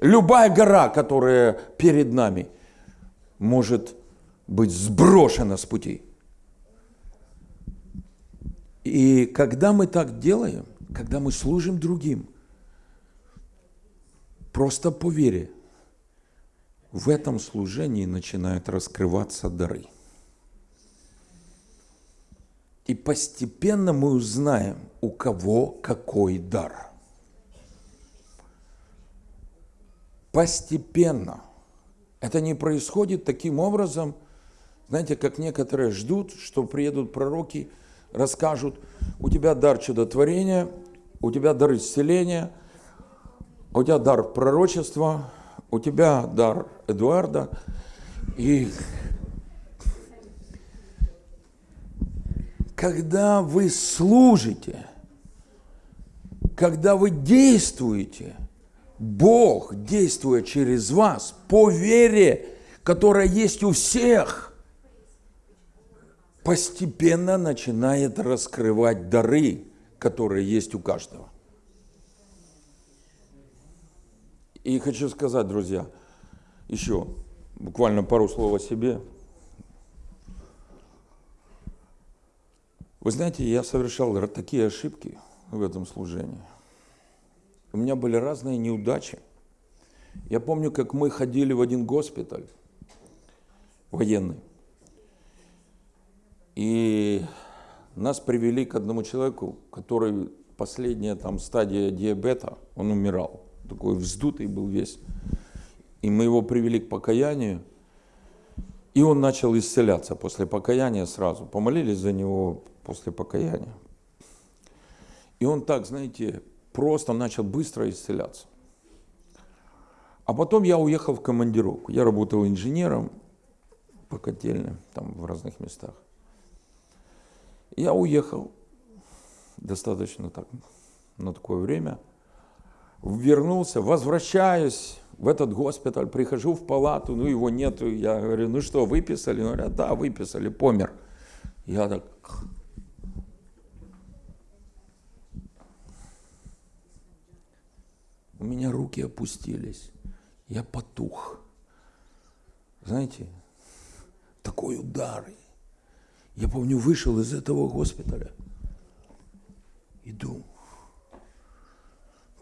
Любая гора, которая перед нами, может быть сброшена с пути. И когда мы так делаем, когда мы служим другим, просто по вере, в этом служении начинают раскрываться дары. И постепенно мы узнаем, у кого какой дар. Постепенно. Это не происходит таким образом, знаете, как некоторые ждут, что приедут пророки, расскажут, у тебя дар чудотворения, у тебя дар исцеления, у тебя дар пророчества, у тебя дар Эдуарда. И когда вы служите, когда вы действуете, Бог, действуя через вас, по вере, которая есть у всех, постепенно начинает раскрывать дары, которые есть у каждого. И хочу сказать, друзья, еще буквально пару слов о себе. Вы знаете, я совершал такие ошибки в этом служении. У меня были разные неудачи. Я помню, как мы ходили в один госпиталь военный. И нас привели к одному человеку, который последняя там стадия диабета, он умирал такой вздутый был весь. И мы его привели к покаянию, и он начал исцеляться после покаяния сразу. Помолились за него после покаяния. И он так, знаете, просто начал быстро исцеляться. А потом я уехал в командировку. Я работал инженером по котельным, там в разных местах. Я уехал достаточно так, на такое время – вернулся, возвращаюсь в этот госпиталь, прихожу в палату, ну его нету, я говорю, ну что, выписали? Он говорят, да, выписали, помер. Я так... У меня руки опустились, я потух. Знаете, такой удар. Я помню, вышел из этого госпиталя, иду,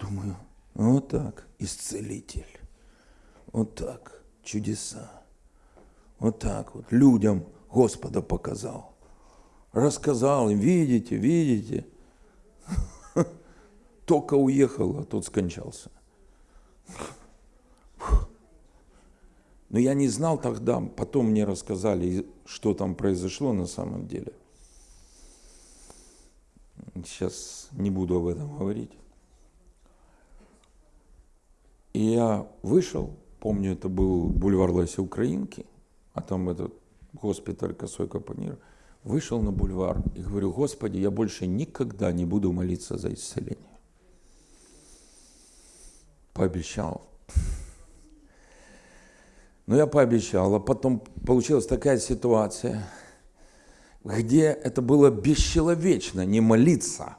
думаю, вот так, исцелитель. Вот так, чудеса. Вот так вот, людям Господа показал. Рассказал им, видите, видите. Только уехал, а тот скончался. Но я не знал тогда, потом мне рассказали, что там произошло на самом деле. Сейчас не буду об этом говорить. И я вышел, помню, это был бульвар Леси Украинки, а там этот госпиталь Косой Капонир. Вышел на бульвар и говорю, Господи, я больше никогда не буду молиться за исцеление. Пообещал. Но я пообещал, а потом получилась такая ситуация, где это было бесчеловечно не молиться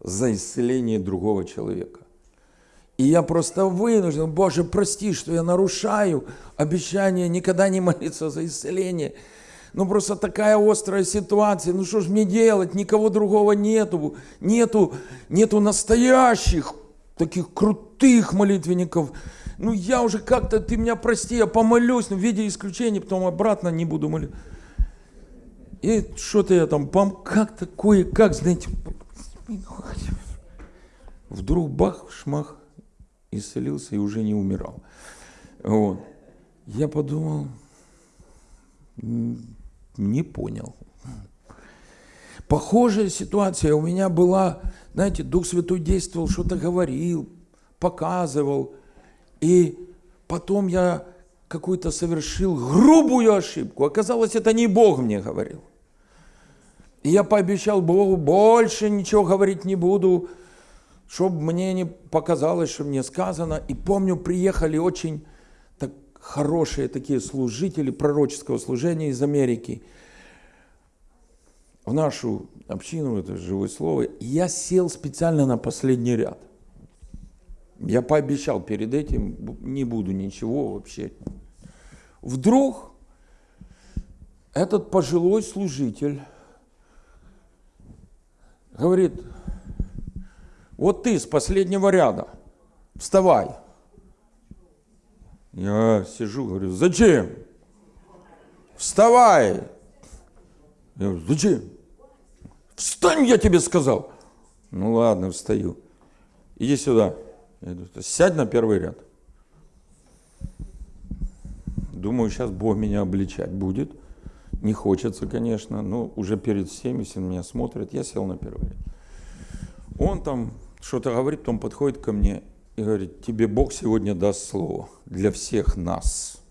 за исцеление другого человека. И я просто вынужден, Боже, прости, что я нарушаю обещание никогда не молиться за исцеление. Ну просто такая острая ситуация, ну что ж мне делать, никого другого нету, нету, нету настоящих, таких крутых молитвенников. Ну я уже как-то, ты меня прости, я помолюсь, но в виде исключения, потом обратно не буду молиться. И что-то я там, как-то кое-как, знаете, вдруг бах, шмах, исцелился и уже не умирал. Вот. Я подумал, не понял. Похожая ситуация у меня была, знаете, Дух Святой действовал, что-то говорил, показывал. И потом я какую-то совершил грубую ошибку. Оказалось, это не Бог мне говорил. И я пообещал Богу, больше ничего говорить не буду, чтобы мне не показалось, что мне сказано. И помню, приехали очень так хорошие такие служители пророческого служения из Америки в нашу общину, это живое слово. Я сел специально на последний ряд. Я пообещал перед этим, не буду ничего вообще. Вдруг этот пожилой служитель говорит, вот ты с последнего ряда, вставай. Я сижу, говорю, зачем? Вставай. Я говорю, зачем? Встань, я тебе сказал. Ну ладно, встаю. Иди сюда. Сядь на первый ряд. Думаю, сейчас Бог меня обличать будет. Не хочется, конечно, но уже перед всеми, если меня смотрят, я сел на первый ряд. Он там что-то говорит, потом подходит ко мне и говорит, тебе Бог сегодня даст слово для всех нас.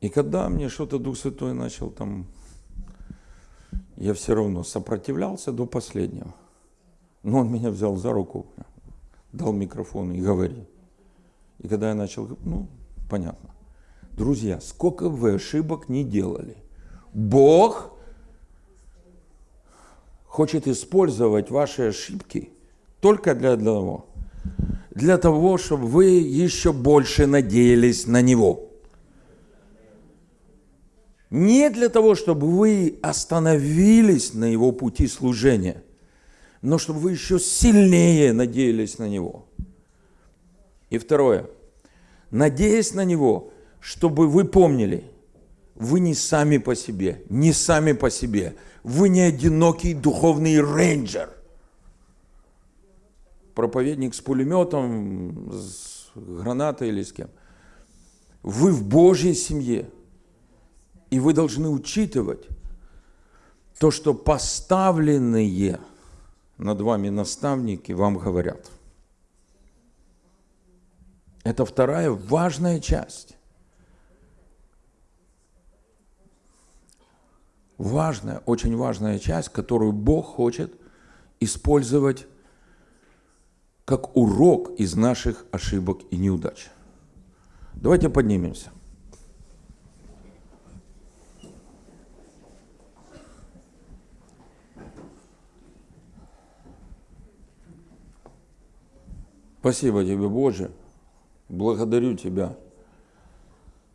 И когда мне что-то Дух Святой начал там, я все равно сопротивлялся до последнего. Но он меня взял за руку, дал микрофон и говорит. И когда я начал, ну, понятно. Друзья, сколько вы ошибок не делали. Бог хочет использовать ваши ошибки только для одного. Для того, чтобы вы еще больше надеялись на Него. Не для того, чтобы вы остановились на Его пути служения, но чтобы вы еще сильнее надеялись на Него. И второе. Надеясь на Него, чтобы вы помнили, вы не сами по себе, не сами по себе. Вы не одинокий духовный рейнджер. Проповедник с пулеметом, с гранатой или с кем. Вы в Божьей семье. И вы должны учитывать то, что поставленные над вами наставники вам говорят – это вторая важная часть. Важная, очень важная часть, которую Бог хочет использовать как урок из наших ошибок и неудач. Давайте поднимемся. Спасибо тебе, Боже. Благодарю Тебя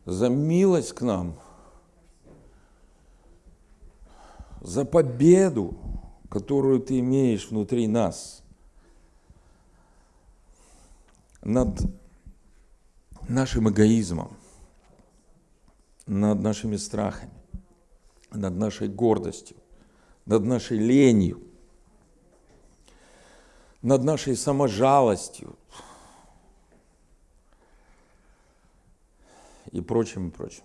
за милость к нам, за победу, которую Ты имеешь внутри нас над нашим эгоизмом, над нашими страхами, над нашей гордостью, над нашей ленью, над нашей саможалостью, и прочим, и прочим.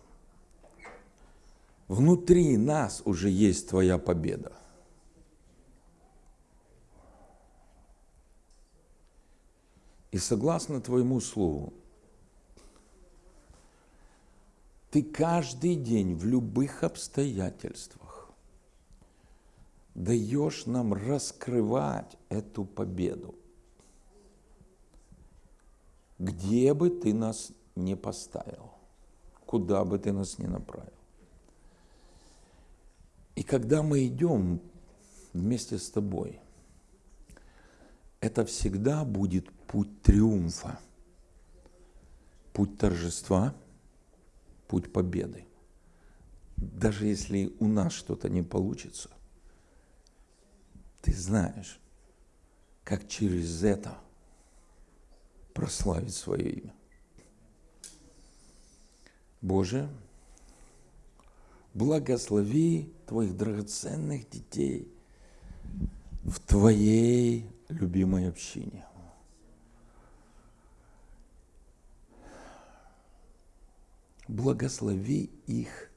Внутри нас уже есть твоя победа. И согласно твоему слову, ты каждый день в любых обстоятельствах даешь нам раскрывать эту победу. Где бы ты нас не поставил куда бы ты нас ни направил. И когда мы идем вместе с тобой, это всегда будет путь триумфа, путь торжества, путь победы. Даже если у нас что-то не получится, ты знаешь, как через это прославить свое имя. Боже, благослови Твоих драгоценных детей в Твоей любимой общине. Благослови их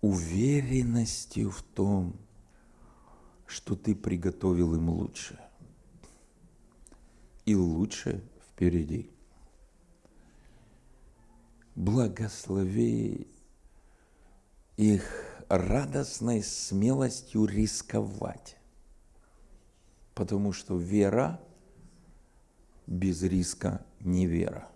уверенностью в том, что Ты приготовил им лучше. И лучше впереди. благослови их радостной смелостью рисковать. Потому что вера без риска не вера.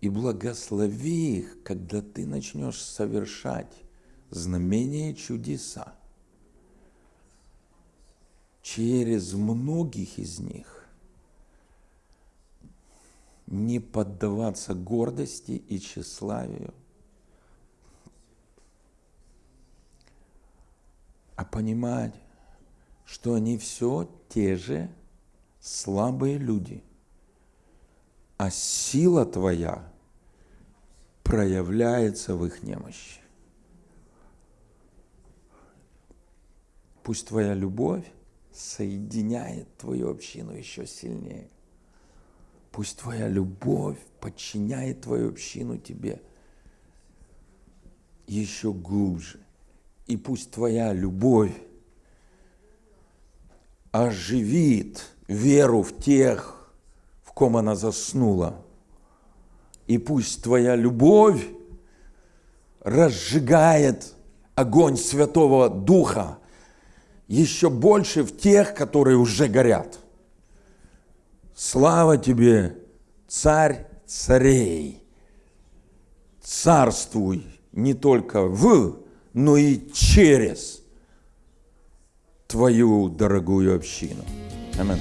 И благослови их, когда ты начнешь совершать знамения чудеса. Через многих из них не поддаваться гордости и тщеславию, а понимать, что они все те же слабые люди, а сила твоя проявляется в их немощи. Пусть твоя любовь соединяет твою общину еще сильнее. Пусть твоя любовь подчиняет твою общину тебе еще глубже. И пусть твоя любовь оживит веру в тех, в ком она заснула. И пусть твоя любовь разжигает огонь Святого Духа еще больше в тех, которые уже горят. Слава тебе, царь царей! Царствуй не только в, но и через твою дорогую общину. Аминь.